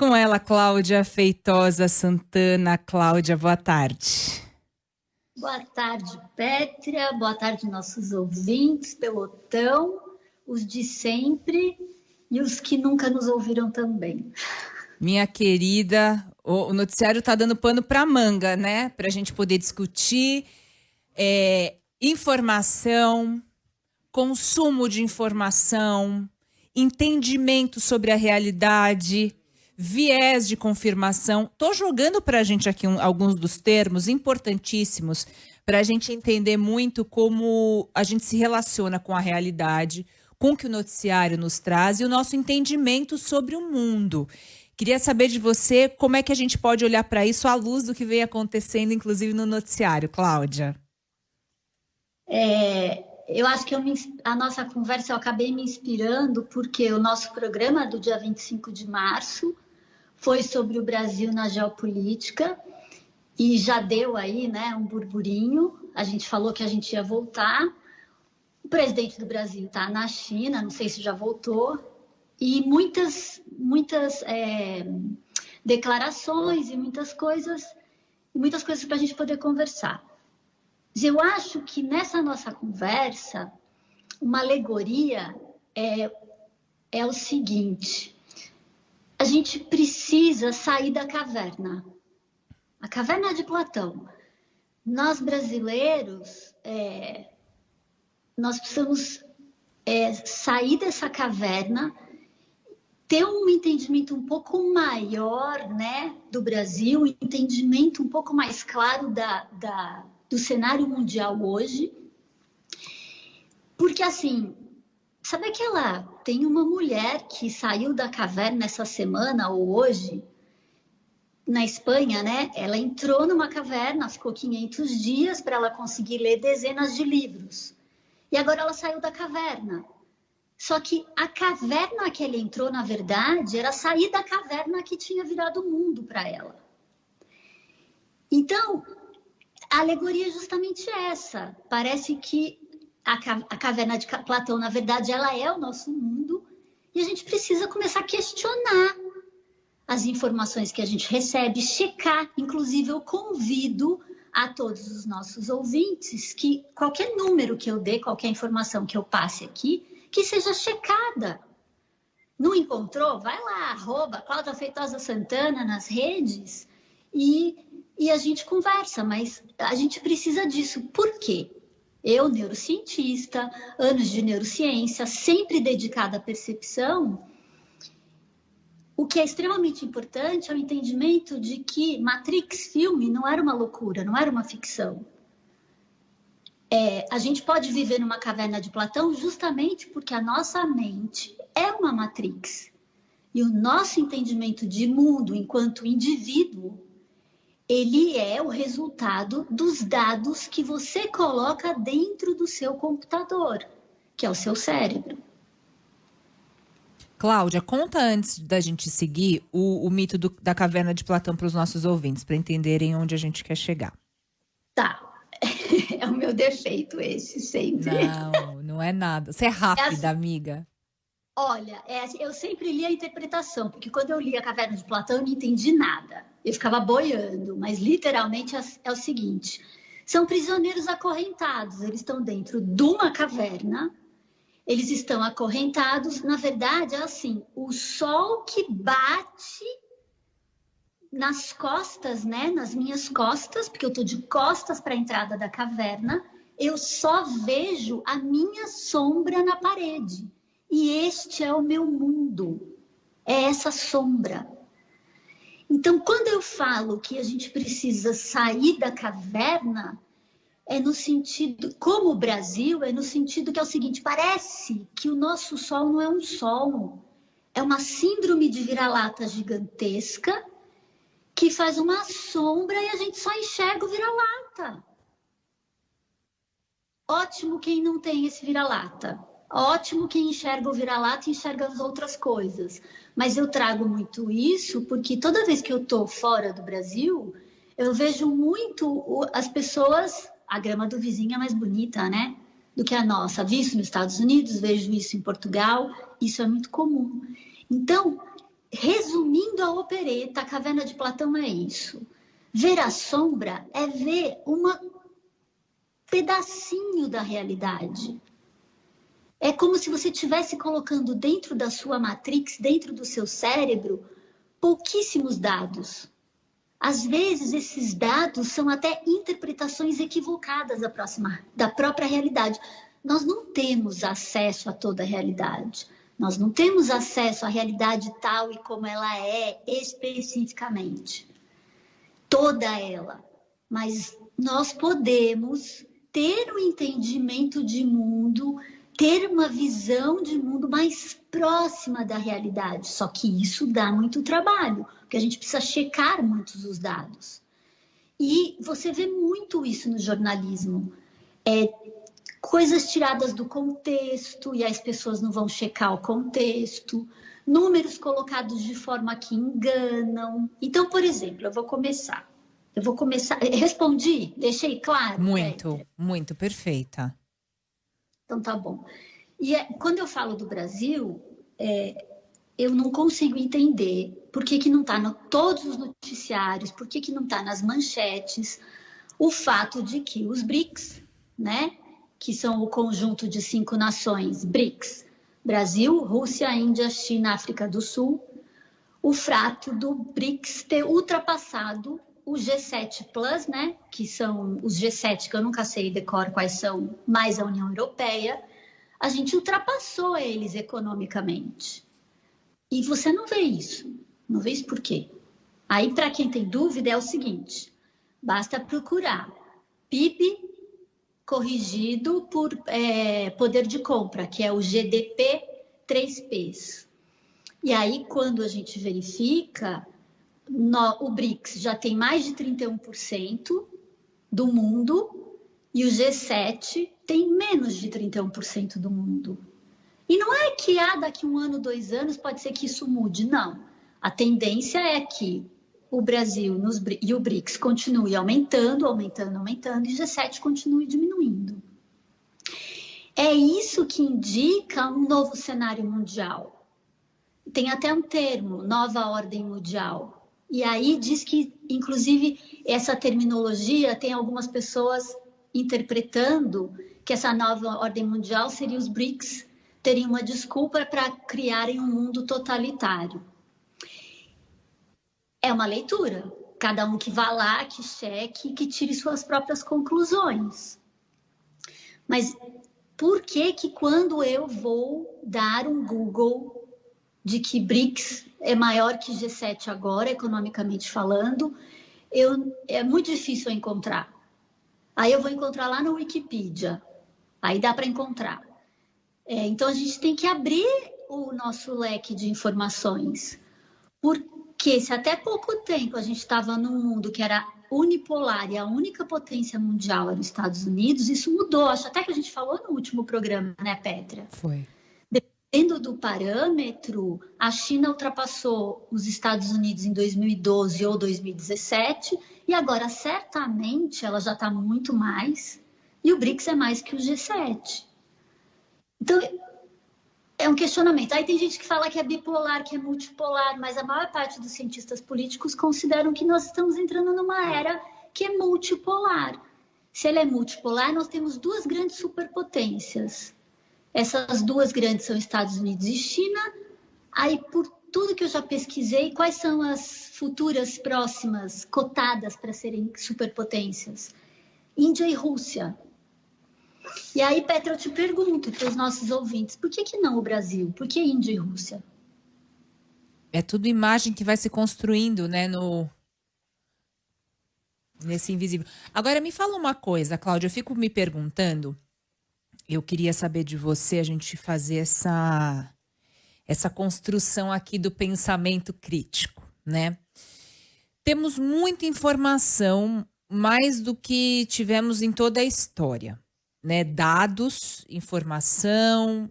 Com ela, Cláudia Feitosa Santana. Cláudia, boa tarde. Boa tarde, Pétria. Boa tarde, nossos ouvintes, pelotão, os de sempre e os que nunca nos ouviram também. Minha querida, o noticiário está dando pano para manga, né? Para a gente poder discutir é, informação, consumo de informação, entendimento sobre a realidade, viés de confirmação. Estou jogando para a gente aqui um, alguns dos termos importantíssimos para a gente entender muito como a gente se relaciona com a realidade, com o que o noticiário nos traz e o nosso entendimento sobre o mundo. Queria saber de você como é que a gente pode olhar para isso à luz do que vem acontecendo, inclusive no noticiário, Cláudia. É, eu acho que me, a nossa conversa eu acabei me inspirando porque o nosso programa do dia 25 de março foi sobre o Brasil na geopolítica e já deu aí, né, um burburinho. A gente falou que a gente ia voltar. O presidente do Brasil está na China, não sei se já voltou, e muitas, muitas é, declarações e muitas coisas, muitas coisas para a gente poder conversar. Eu acho que nessa nossa conversa, uma alegoria é, é o seguinte: a gente precisa sair da caverna. A caverna de Platão. Nós brasileiros, é, nós precisamos é, sair dessa caverna, ter um entendimento um pouco maior né, do Brasil, um entendimento um pouco mais claro da, da, do cenário mundial hoje. Porque, assim, Sabe aquela? Tem uma mulher que saiu da caverna essa semana ou hoje, na Espanha, né? Ela entrou numa caverna, ficou 500 dias para ela conseguir ler dezenas de livros. E agora ela saiu da caverna. Só que a caverna que ela entrou, na verdade, era sair da caverna que tinha virado mundo para ela. Então, a alegoria é justamente essa. Parece que a, a caverna de Platão, na verdade, ela é o nosso mundo e a gente precisa começar a questionar as informações que a gente recebe, checar. Inclusive, eu convido a todos os nossos ouvintes que qualquer número que eu dê, qualquer informação que eu passe aqui, que seja checada. Não encontrou? Vai lá, arroba Cláudia Feitosa Santana nas redes e, e a gente conversa, mas a gente precisa disso. Por quê? Eu, neurocientista, anos de neurociência, sempre dedicada à percepção, o que é extremamente importante é o entendimento de que Matrix filme não era uma loucura, não era uma ficção. É, a gente pode viver numa caverna de Platão justamente porque a nossa mente é uma Matrix. E o nosso entendimento de mundo enquanto indivíduo ele é o resultado dos dados que você coloca dentro do seu computador, que é o seu cérebro. Cláudia, conta antes da gente seguir o, o mito do, da caverna de Platão para os nossos ouvintes, para entenderem onde a gente quer chegar. Tá. É o meu defeito esse, sempre. Não, não é nada. Você é rápida, é amiga. Olha, é, assim, eu sempre li a interpretação, porque quando eu li a Caverna de Platão, eu não entendi nada. Eu ficava boiando, mas literalmente é, é o seguinte: são prisioneiros acorrentados, eles estão dentro de uma caverna, eles estão acorrentados. Na verdade, é assim: o sol que bate nas costas, né, nas minhas costas, porque eu estou de costas para a entrada da caverna, eu só vejo a minha sombra na parede. E este é o meu mundo, é essa sombra. Então, quando eu falo que a gente precisa sair da caverna, é no sentido, como o Brasil, é no sentido que é o seguinte: parece que o nosso sol não é um sol, é uma síndrome de vira-lata gigantesca que faz uma sombra e a gente só enxerga o vira-lata. Ótimo quem não tem esse vira-lata. Ótimo quem enxerga o vira-lata e enxerga as outras coisas. Mas eu trago muito isso porque toda vez que eu estou fora do Brasil, eu vejo muito as pessoas, a grama do vizinho é mais bonita, né? Do que a nossa. Visto nos Estados Unidos, vejo isso em Portugal, isso é muito comum. Então, resumindo a opereta, a caverna de Platão é isso. Ver a sombra é ver um pedacinho da realidade. É como se você estivesse colocando dentro da sua matrix, dentro do seu cérebro, pouquíssimos dados. Às vezes, esses dados são até interpretações equivocadas da, próxima, da própria realidade. Nós não temos acesso a toda a realidade. Nós não temos acesso à realidade tal e como ela é especificamente. Toda ela. Mas nós podemos ter um entendimento de mundo ter uma visão de mundo mais próxima da realidade. Só que isso dá muito trabalho, porque a gente precisa checar muitos os dados. E você vê muito isso no jornalismo. É, coisas tiradas do contexto e as pessoas não vão checar o contexto, números colocados de forma que enganam. Então, por exemplo, eu vou começar. Eu vou começar. Respondi? Deixei claro? Muito, muito perfeita. Então tá bom. E é, quando eu falo do Brasil, é, eu não consigo entender por que, que não está em todos os noticiários, por que, que não está nas manchetes, o fato de que os BRICS, né, que são o conjunto de cinco nações BRICS, Brasil, Rússia, Índia, China, África do Sul, o fato do BRICS ter ultrapassado o G7 Plus, né, que são os G7 que eu nunca sei decor quais são, mais a União Europeia, a gente ultrapassou eles economicamente. E você não vê isso. Não vê isso por quê? Aí, para quem tem dúvida, é o seguinte: basta procurar PIB corrigido por é, poder de compra, que é o GDP 3Ps. E aí, quando a gente verifica, no, o BRICS já tem mais de 31% do mundo e o G7 tem menos de 31% do mundo. E não é que ah, daqui um ano, dois anos, pode ser que isso mude, não. A tendência é que o Brasil nos, e o BRICS continue aumentando, aumentando, aumentando, e o G7 continue diminuindo. É isso que indica um novo cenário mundial. Tem até um termo, nova ordem mundial, e aí diz que, inclusive, essa terminologia tem algumas pessoas interpretando que essa nova ordem mundial seria os BRICS teriam uma desculpa para criarem um mundo totalitário. É uma leitura. Cada um que vá lá, que cheque, que tire suas próprias conclusões. Mas por que que quando eu vou dar um Google de que BRICS é maior que G7 agora, economicamente falando, eu, é muito difícil encontrar. Aí eu vou encontrar lá no Wikipedia, aí dá para encontrar. É, então a gente tem que abrir o nosso leque de informações, porque se até pouco tempo a gente estava num mundo que era unipolar e a única potência mundial era os Estados Unidos, isso mudou. Acho até que a gente falou no último programa, né, Petra? Foi. Dependendo do parâmetro, a China ultrapassou os Estados Unidos em 2012 ou 2017 e agora certamente ela já está muito mais e o BRICS é mais que o G7. Então é um questionamento. Aí tem gente que fala que é bipolar, que é multipolar, mas a maior parte dos cientistas políticos consideram que nós estamos entrando numa era que é multipolar. Se ela é multipolar, nós temos duas grandes superpotências essas duas grandes são Estados Unidos e China. Aí, por tudo que eu já pesquisei, quais são as futuras próximas cotadas para serem superpotências? Índia e Rússia. E aí, Petra, eu te pergunto para os nossos ouvintes, por que, que não o Brasil? Por que Índia e Rússia? É tudo imagem que vai se construindo, né, no nesse invisível. Agora me fala uma coisa, Cláudia, eu fico me perguntando, eu queria saber de você, a gente fazer essa, essa construção aqui do pensamento crítico, né? Temos muita informação, mais do que tivemos em toda a história, né? Dados, informação,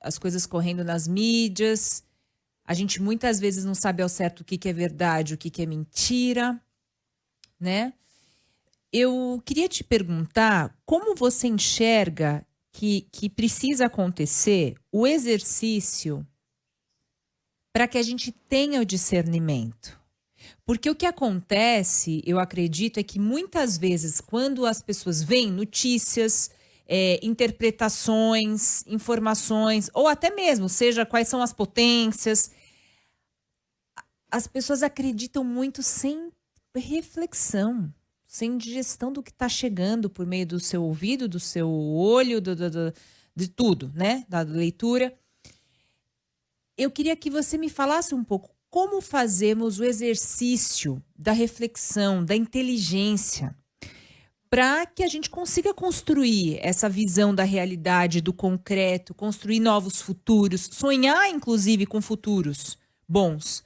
as coisas correndo nas mídias. A gente muitas vezes não sabe ao certo o que, que é verdade, o que, que é mentira, né? Eu queria te perguntar como você enxerga que, que precisa acontecer o exercício para que a gente tenha o discernimento. Porque o que acontece, eu acredito, é que muitas vezes, quando as pessoas veem notícias, é, interpretações, informações, ou até mesmo, seja quais são as potências, as pessoas acreditam muito sem reflexão, sem digestão do que está chegando por meio do seu ouvido, do seu olho, do, do, do, de tudo, né? Da leitura. Eu queria que você me falasse um pouco como fazemos o exercício da reflexão, da inteligência, para que a gente consiga construir essa visão da realidade, do concreto, construir novos futuros, sonhar inclusive com futuros bons,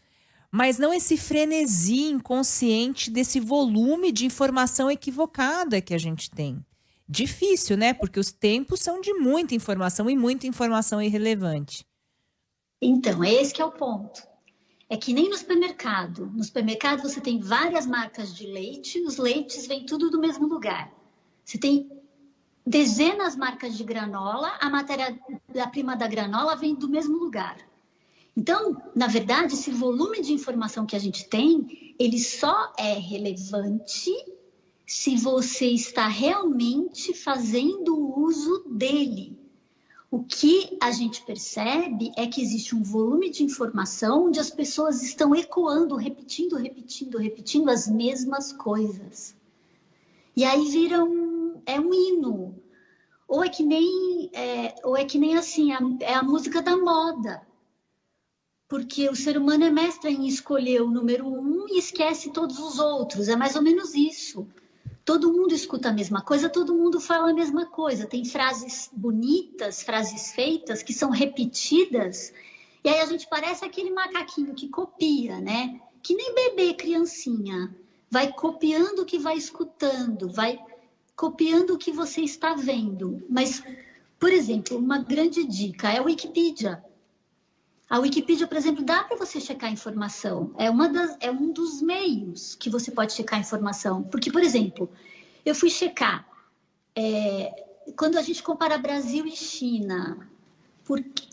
mas não esse frenesi inconsciente desse volume de informação equivocada que a gente tem. Difícil, né? Porque os tempos são de muita informação e muita informação irrelevante. Então, esse que é o ponto. É que nem no supermercado. No supermercado você tem várias marcas de leite, os leites vêm tudo do mesmo lugar. Você tem dezenas de marcas de granola, a matéria-prima da granola vem do mesmo lugar. Então, na verdade, esse volume de informação que a gente tem, ele só é relevante se você está realmente fazendo uso dele. O que a gente percebe é que existe um volume de informação onde as pessoas estão ecoando, repetindo, repetindo, repetindo as mesmas coisas. E aí vira um, é um hino. Ou é que nem, é, ou é que nem assim, é a música da moda. Porque o ser humano é mestre em escolher o número um e esquece todos os outros. É mais ou menos isso todo mundo escuta a mesma coisa, todo mundo fala a mesma coisa. Tem frases bonitas, frases feitas que são repetidas, e aí a gente parece aquele macaquinho que copia, né? Que nem bebê, criancinha. Vai copiando o que vai escutando, vai copiando o que você está vendo. Mas, por exemplo, uma grande dica é a Wikipedia. A Wikipedia, por exemplo, dá para você checar informação. É, uma das, é um dos meios que você pode checar informação. Porque, por exemplo, eu fui checar. É, quando a gente compara Brasil e China, porque,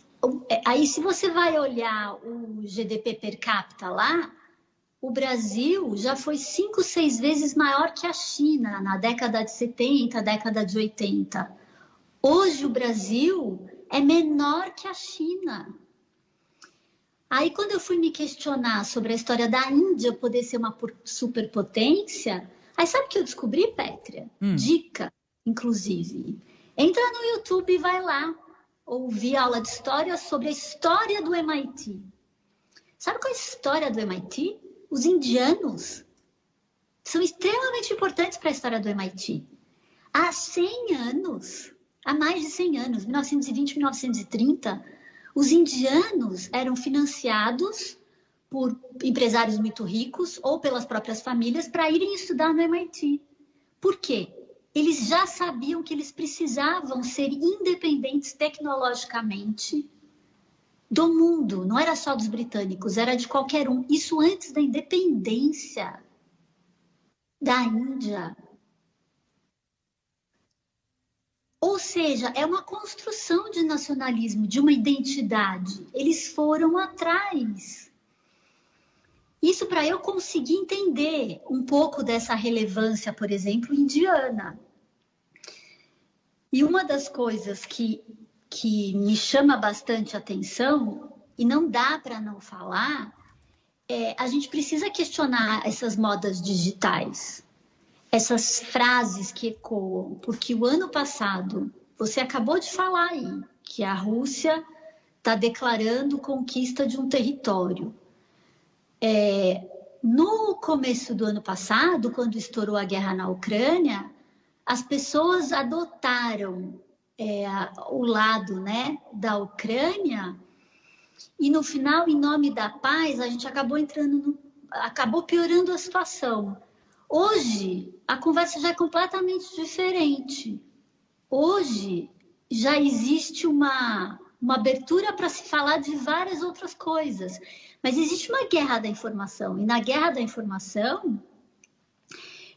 é, aí se você vai olhar o GDP per capita lá, o Brasil já foi cinco, seis vezes maior que a China na década de 70, década de 80. Hoje o Brasil é menor que a China. Aí, quando eu fui me questionar sobre a história da Índia poder ser uma superpotência, aí sabe o que eu descobri, Pétria? Hum. Dica, inclusive. Entra no YouTube e vai lá ouvir aula de história sobre a história do MIT. Sabe qual é a história do MIT? Os indianos são extremamente importantes para a história do MIT. Há 100 anos, há mais de 100 anos, 1920, 1930, os indianos eram financiados por empresários muito ricos ou pelas próprias famílias para irem estudar no MIT. Por quê? Eles já sabiam que eles precisavam ser independentes tecnologicamente do mundo, não era só dos britânicos, era de qualquer um. Isso antes da independência da Índia. Ou seja, é uma construção de nacionalismo, de uma identidade. Eles foram atrás. Isso para eu conseguir entender um pouco dessa relevância, por exemplo, indiana. E uma das coisas que, que me chama bastante atenção, e não dá para não falar, é a gente precisa questionar essas modas digitais essas frases que ecoam, porque o ano passado, você acabou de falar aí, que a Rússia está declarando conquista de um território. É, no começo do ano passado, quando estourou a guerra na Ucrânia, as pessoas adotaram é, o lado né, da Ucrânia e no final, em nome da paz, a gente acabou entrando, no, acabou piorando a situação. Hoje, a conversa já é completamente diferente. Hoje, já existe uma, uma abertura para se falar de várias outras coisas. Mas existe uma guerra da informação. E na guerra da informação,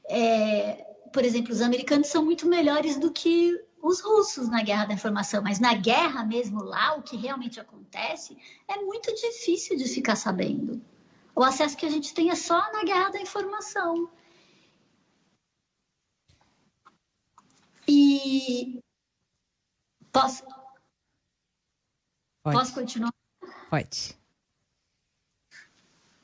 é, por exemplo, os americanos são muito melhores do que os russos na guerra da informação, mas na guerra mesmo lá, o que realmente acontece, é muito difícil de ficar sabendo. O acesso que a gente tem é só na guerra da informação. E posso Pode. Posso continuar? Pode.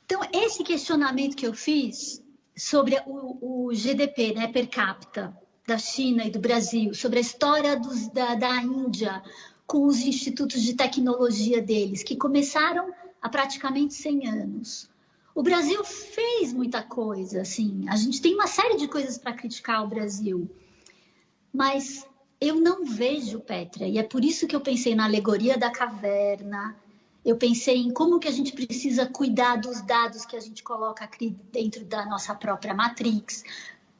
Então, esse questionamento que eu fiz sobre o, o GDP né, per capita da China e do Brasil, sobre a história dos, da, da Índia com os institutos de tecnologia deles, que começaram há praticamente 100 anos. O Brasil fez muita coisa, assim, a gente tem uma série de coisas para criticar o Brasil, mas eu não vejo Petra, e é por isso que eu pensei na alegoria da caverna, eu pensei em como que a gente precisa cuidar dos dados que a gente coloca aqui dentro da nossa própria Matrix.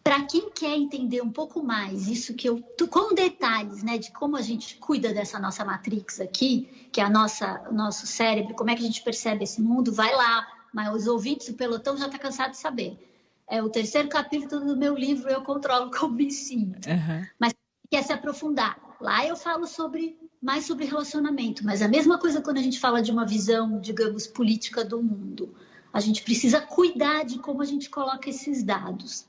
Para quem quer entender um pouco mais isso que eu, com detalhes, né, de como a gente cuida dessa nossa Matrix aqui, que é a nossa, nosso cérebro, como é que a gente percebe esse mundo, vai lá. Mas os ouvintes, o pelotão já está cansado de saber. É o terceiro capítulo do meu livro Eu Controlo Como Me Sinto. Uhum. Mas quer se aprofundar. Lá eu falo sobre mais sobre relacionamento, mas a mesma coisa quando a gente fala de uma visão, digamos, política do mundo. A gente precisa cuidar de como a gente coloca esses dados.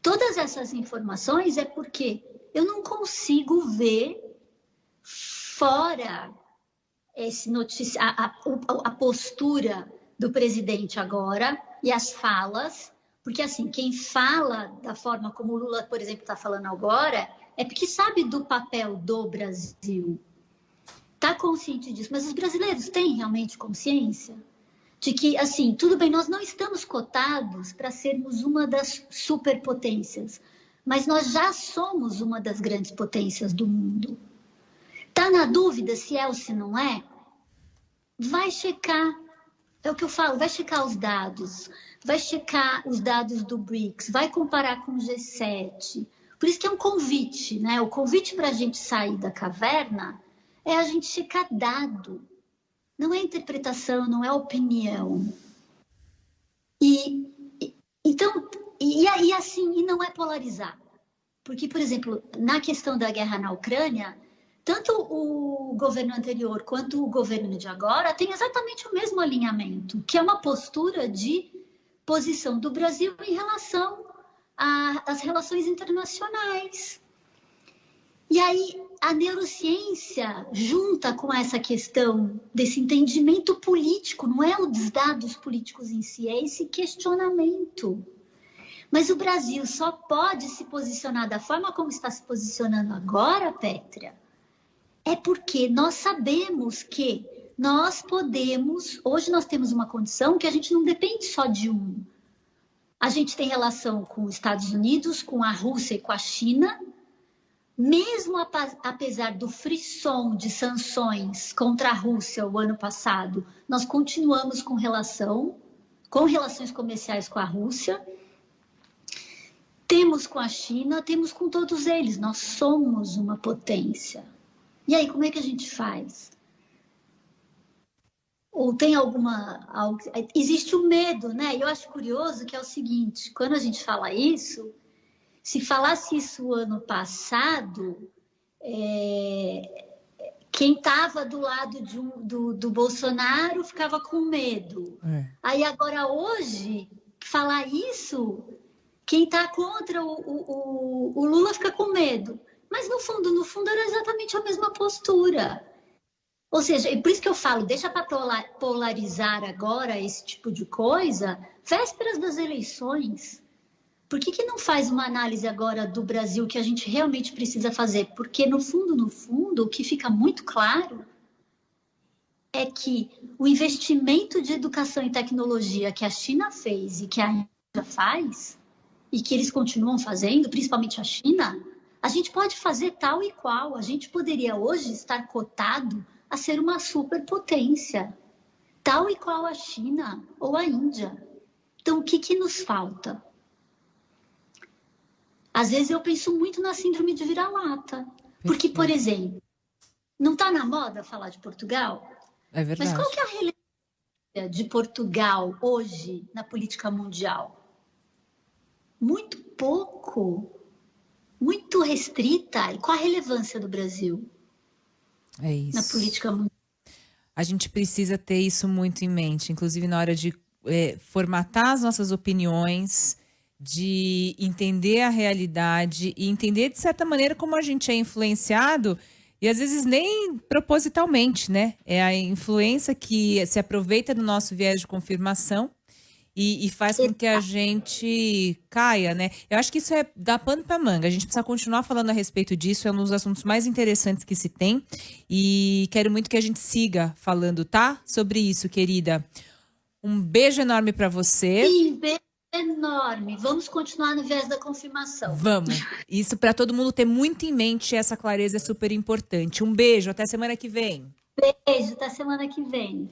Todas essas informações é porque eu não consigo ver fora esse notícia, a, a, a postura do presidente agora e as falas porque, assim, quem fala da forma como o Lula, por exemplo, está falando agora, é porque sabe do papel do Brasil. Está consciente disso. Mas os brasileiros têm realmente consciência de que, assim, tudo bem, nós não estamos cotados para sermos uma das superpotências, mas nós já somos uma das grandes potências do mundo. Está na dúvida se é ou se não é? Vai checar. É o que eu falo, vai checar os dados vai checar os dados do BRICS, vai comparar com o G7. Por isso que é um convite, né? O convite para a gente sair da caverna é a gente checar dado. Não é interpretação, não é opinião. E, então, e, e assim, e não é polarizar. Porque, por exemplo, na questão da guerra na Ucrânia, tanto o governo anterior quanto o governo de agora têm exatamente o mesmo alinhamento, que é uma postura de posição do Brasil em relação às relações internacionais. E aí a neurociência junta com essa questão desse entendimento político, não é os dados políticos em si, é esse questionamento. Mas o Brasil só pode se posicionar da forma como está se posicionando agora, Pétria, é porque nós sabemos que nós podemos, hoje nós temos uma condição que a gente não depende só de um. A gente tem relação com os Estados Unidos, com a Rússia e com a China, mesmo apesar do frisson de sanções contra a Rússia o ano passado, nós continuamos com relação, com relações comerciais com a Rússia. Temos com a China, temos com todos eles, nós somos uma potência. E aí, como é que a gente faz? ou tem alguma. Existe o medo, né? Eu acho curioso que é o seguinte: quando a gente fala isso, se falasse isso ano passado, é, quem estava do lado um, do, do, Bolsonaro ficava com medo. É. Aí agora, hoje, falar isso, quem está contra o, o, o Lula fica com medo. Mas no fundo, no fundo, era exatamente a mesma postura. Ou seja, e por isso que eu falo, deixa para polarizar agora esse tipo de coisa, vésperas das eleições. Por que, que não faz uma análise agora do Brasil que a gente realmente precisa fazer? Porque, no fundo, no fundo, o que fica muito claro é que o investimento de educação e tecnologia que a China fez e que a Índia faz, e que eles continuam fazendo, principalmente a China, a gente pode fazer tal e qual. A gente poderia hoje estar cotado a ser uma superpotência, tal e qual a China ou a Índia. Então, o que, que nos falta? Às vezes eu penso muito na síndrome de vira-lata. Porque, por exemplo, não está na moda falar de Portugal? É verdade. Mas qual que é a relevância de Portugal hoje na política mundial? Muito pouco. Muito restrita. E qual a relevância do Brasil? É isso. Na política mundial. A gente precisa ter isso muito em mente, inclusive na hora de é, formatar as nossas opiniões, de entender a realidade e entender, de certa maneira, como a gente é influenciado e às vezes nem propositalmente, né? É a influência que se aproveita do nosso viés de confirmação e, e, faz com que a gente caia, né? Eu acho que isso é dar pano para manga. A gente precisa continuar falando a respeito disso. É um dos assuntos mais interessantes que se tem. E quero muito que a gente siga falando, tá? Sobre isso, querida. Um beijo enorme para você. Sim, beijo enorme. Vamos continuar no viés da confirmação. Vamos. Isso para todo mundo ter muito em mente. Essa clareza é super importante. Um beijo. Até semana que vem. Beijo. Até semana que vem.